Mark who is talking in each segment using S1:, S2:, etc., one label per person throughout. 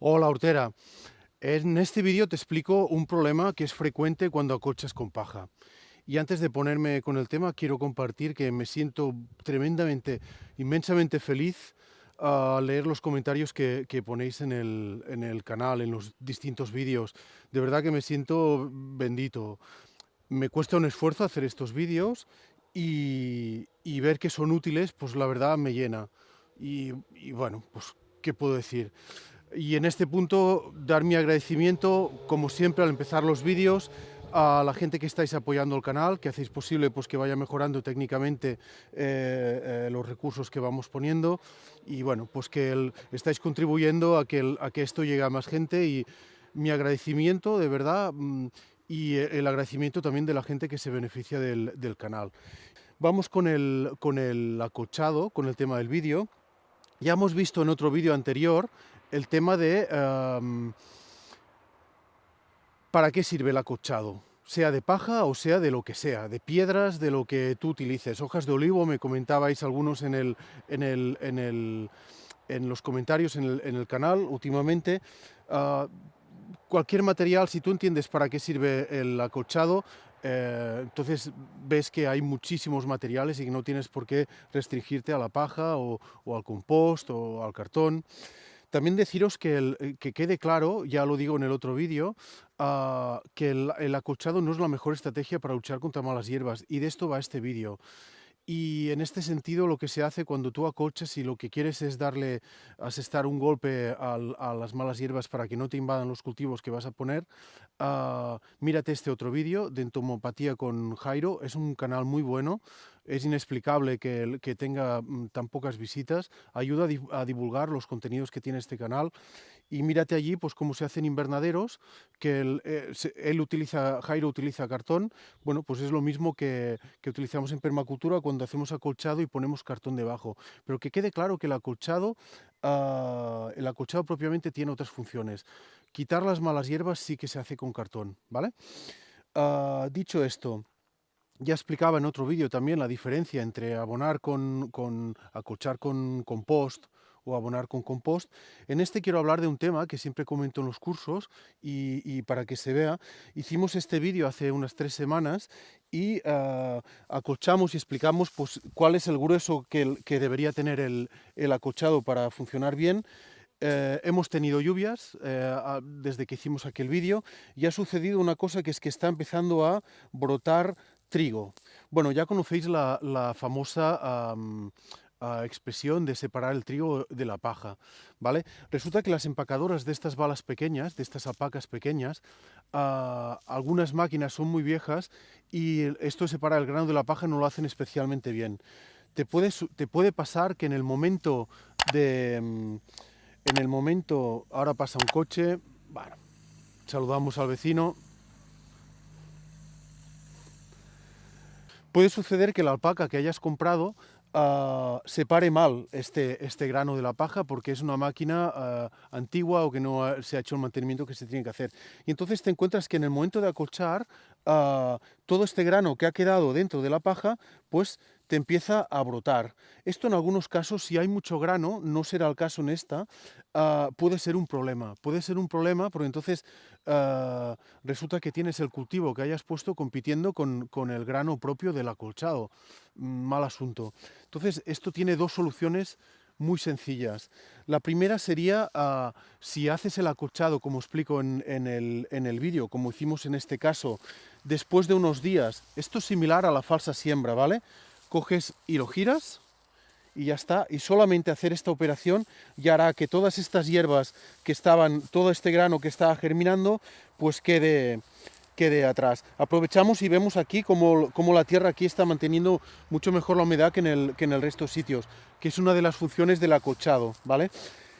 S1: Hola Hortera, en este vídeo te explico un problema que es frecuente cuando acolchas con paja. Y antes de ponerme con el tema, quiero compartir que me siento tremendamente, inmensamente feliz al leer los comentarios que, ponéis en el, canal, en los distintos vídeos. De verdad que me siento bendito. Me cuesta un esfuerzo hacer estos vídeos y, ver que son útiles, pues la verdad me llena. Y bueno, pues, ¿qué puedo decir? Y en este punto dar mi agradecimiento, como siempre al empezar los vídeos, a la gente que estáis apoyando el canal, que hacéis posible pues, que vaya mejorando técnicamente eh, eh, los recursos que vamos poniendo y bueno, pues que estáis contribuyendo a que, a que esto llegue a más gente y mi agradecimiento de verdad mm, y el agradecimiento también de la gente que se beneficia del, del canal. Vamos con el, con el acochado, con el tema del vídeo. Ya hemos visto en otro vídeo anterior el tema de em, para qué sirve el acolchado, sea de paja o sea de lo que sea, de piedras, de lo que tú utilices. Hojas de olivo, me comentabais algunos en, el, en, el, en, el, en los comentarios en el, canal últimamente. Ah, cualquier material, si tú entiendes para qué sirve el acolchado, eh, entonces ves que hay muchísimos materiales y que no tienes por qué restringirte a la paja o al compost o al cartón. También deciros que, eh, que quede claro, ya lo digo en el otro vídeo, ah, que el, el, acolchado no es la mejor estrategia para luchar contra malas hierbas, y de esto va este vídeo. Y en este sentido lo que se hace cuando tú acolchas y lo que quieres es darle, asestar un golpe a las malas hierbas para que no te invadan los cultivos que vas a poner, uh, mírate este otro vídeo de entomopatía con Jairo, es un canal muy bueno, es inexplicable que, que tenga mm, tan pocas visitas, ayuda a, a divulgar los contenidos que tiene este canal y mírate allí pues cómo se hacen invernaderos, que él, eh, él, utiliza, Jairo utiliza cartón, bueno, pues es lo mismo que, que, utilizamos en permacultura cuando hacemos acolchado y ponemos cartón debajo. Pero que quede claro que el acolchado, uh, el acolchado propiamente tiene otras funciones. Quitar las malas hierbas sí que se hace con cartón, ¿vale? Uh, dicho esto, ya explicaba en otro vídeo también la diferencia entre abonar con, con acolchar con compost, o abonar con compost. En este quiero hablar de un tema que siempre comento en los cursos y, para que se vea, hicimos este vídeo hace unas tres semanas y uh, acolchamos y explicamos pues, cuál es el grueso que, que debería tener el, el, acolchado para funcionar bien. Eh, hemos tenido lluvias eh, desde que hicimos aquel vídeo y ha sucedido una cosa que es que está empezando a brotar trigo. Bueno, ya conocéis la, famosa um, expresión de separar el trigo de la paja, ¿vale? Resulta que las empacadoras de estas balas pequeñas, de estas apacas pequeñas, ah, algunas máquinas son muy viejas y esto de separar el grano de la paja no lo hacen especialmente bien. Te puede, te puede pasar que en el momento de... Mm, en el momento, ahora pasa un coche, bueno, saludamos al vecino, puede suceder que la alpaca que hayas comprado uh, separe mal este, este grano de la paja porque es una máquina uh, antigua o que no se ha hecho el mantenimiento que se tiene que hacer. Y entonces te encuentras que en el momento de acolchar, uh, todo este grano que ha quedado dentro de la paja, pues te empieza a brotar. Esto en algunos casos, si hay mucho grano, no será el caso en esta, uh, puede ser un problema. Puede ser un problema porque entonces uh, resulta que tienes el cultivo que hayas puesto compitiendo con, con el grano propio del acolchado. Mal asunto. Entonces, esto tiene dos soluciones muy sencillas. La primera sería, uh, si haces el acolchado, como explico en, en el, en el vídeo, como hicimos en este caso, después de unos días, esto es similar a la falsa siembra, ¿vale? Coges y lo giras y ya está. Y solamente hacer esta operación ya hará que todas estas hierbas que estaban, todo este grano que estaba germinando, pues quede, quede atrás. Aprovechamos y vemos aquí cómo, la tierra aquí está manteniendo mucho mejor la humedad que en el, que en el resto de sitios, que es una de las funciones del acochado, ¿vale?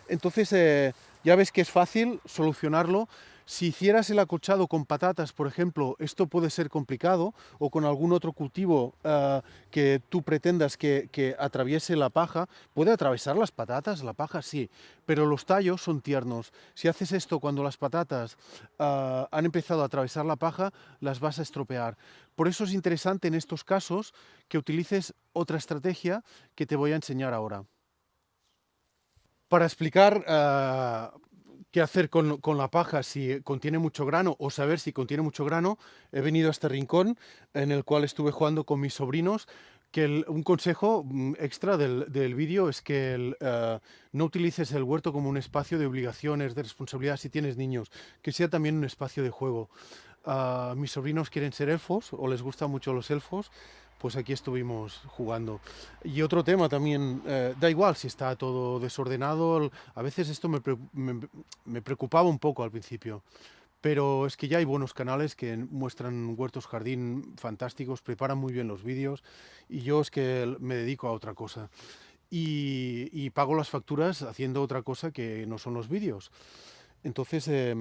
S1: Entonces, eh, ya ves que es fácil solucionarlo si hicieras el acochado con patatas, por ejemplo, esto puede ser complicado, o con algún otro cultivo uh, que tú pretendas que, atraviese la paja, puede atravesar las patatas, la paja sí, pero los tallos son tiernos. Si haces esto cuando las patatas uh, han empezado a atravesar la paja, las vas a estropear. Por eso es interesante en estos casos que utilices otra estrategia que te voy a enseñar ahora. Para explicar uh, qué hacer con, con, la paja si contiene mucho grano o saber si contiene mucho grano, he venido a este rincón en el cual estuve jugando con mis sobrinos que un consejo mm, extra del, del vídeo es que el, uh, no utilices el huerto como un espacio de obligaciones, de responsabilidad si tienes niños, que sea también un espacio de juego. Uh, mis sobrinos quieren ser elfos o les gustan mucho los elfos, pues aquí estuvimos jugando. Y otro tema también, eh, da igual si está todo desordenado, a veces esto me, me, me preocupaba un poco al principio pero es que ya hay buenos canales que muestran huertos jardín fantásticos, preparan muy bien los vídeos y yo es que me dedico a otra cosa y, y pago las facturas haciendo otra cosa que no son los vídeos. Entonces, eh,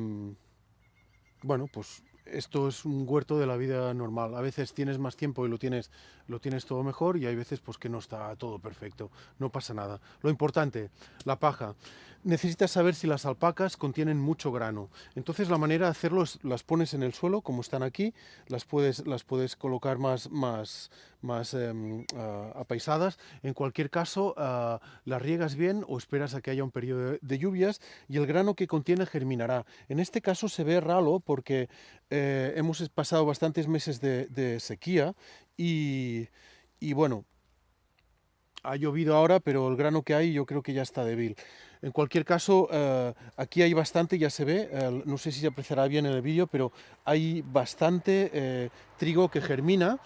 S1: bueno, pues esto es un huerto de la vida normal. A veces tienes más tiempo y lo tienes, lo tienes todo mejor y hay veces pues que no está todo perfecto. No pasa nada. Lo importante, la paja. Necesitas saber si las alpacas contienen mucho grano. Entonces la manera de hacerlo es las pones en el suelo como están aquí, las puedes, las puedes colocar más, más, más eh, uh, apaisadas. En cualquier caso, uh, las riegas bien o esperas a que haya un periodo de, lluvias y el grano que contiene germinará. En este caso se ve ralo porque hemos pasado bastantes meses de, sequía y, bueno, ha llovido ahora, pero el grano que hay yo creo que ya está débil. En cualquier caso, eh, aquí hay bastante, ya se ve, eh, no sé si se apreciará bien en el vídeo, pero hay bastante eh, trigo que germina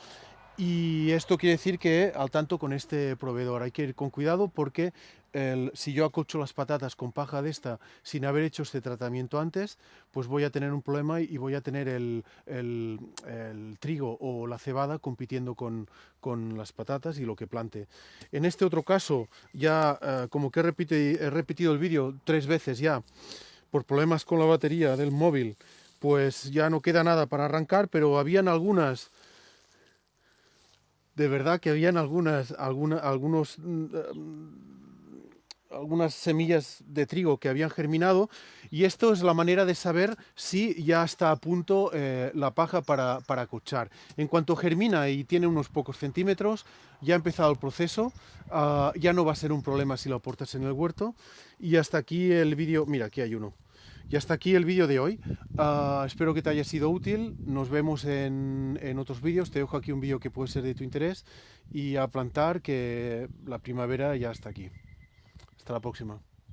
S1: y esto quiere decir que al tanto con este proveedor hay que ir con cuidado porque el, si yo acolcho las patatas con paja de esta sin haber hecho este tratamiento antes, pues voy a tener un problema y voy a tener el, el, trigo o la cebada compitiendo con, con, las patatas y lo que plante. En este otro caso, ya uh, como que he, repite, he repetido el vídeo tres veces ya por problemas con la batería del móvil, pues ya no queda nada para arrancar, pero habían algunas de verdad que habían algunas, alguna, algunos, uh, algunas semillas de trigo que habían germinado y esto es la manera de saber si ya está a punto eh, la paja para, para cochar. En cuanto germina y tiene unos pocos centímetros, ya ha empezado el proceso, uh, ya no va a ser un problema si lo aportas en el huerto y hasta aquí el vídeo, mira aquí hay uno. Y hasta aquí el vídeo de hoy. Uh, espero que te haya sido útil. Nos vemos en, en otros vídeos. Te dejo aquí un vídeo que puede ser de tu interés. Y a plantar que la primavera ya está aquí. Hasta la próxima.